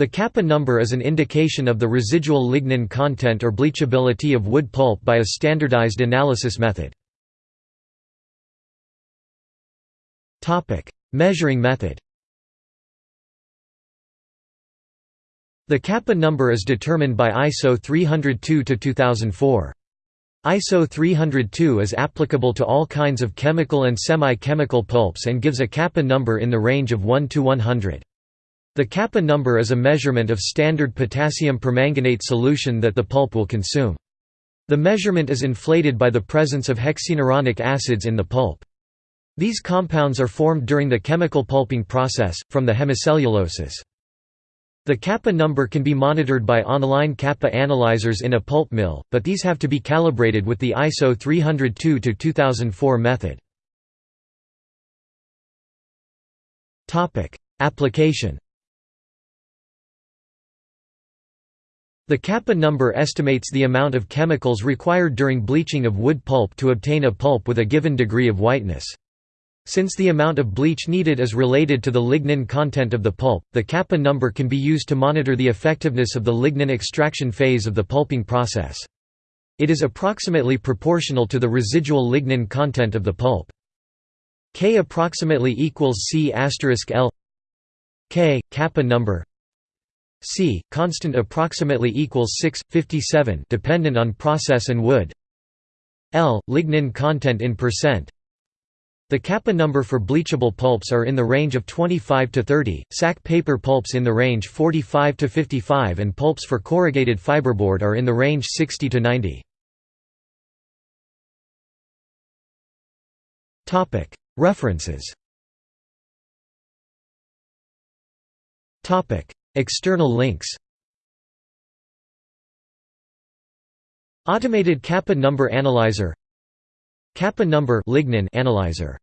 The kappa number is an indication of the residual lignin content or bleachability of wood pulp by a standardized analysis method. Measuring method The kappa number is determined by ISO 302-2004. ISO 302 is applicable to all kinds of chemical and semi-chemical pulps and gives a kappa number in the range of 1 to 100. The kappa number is a measurement of standard potassium permanganate solution that the pulp will consume. The measurement is inflated by the presence of hexenuronic acids in the pulp. These compounds are formed during the chemical pulping process, from the hemicelluloses. The kappa number can be monitored by online kappa analyzers in a pulp mill, but these have to be calibrated with the ISO 302-2004 method. Application The kappa number estimates the amount of chemicals required during bleaching of wood pulp to obtain a pulp with a given degree of whiteness. Since the amount of bleach needed is related to the lignin content of the pulp, the kappa number can be used to monitor the effectiveness of the lignin extraction phase of the pulping process. It is approximately proportional to the residual lignin content of the pulp. K approximately equals C L K, kappa number C, constant approximately equals 6, 57 dependent on process and wood. L, lignin content in percent. The kappa number for bleachable pulps are in the range of 25 to 30, sack paper pulps in the range 45 to 55 and pulps for corrugated fiberboard are in the range 60 to 90. Topic References External links. Automated kappa number analyzer. Kappa number lignin analyzer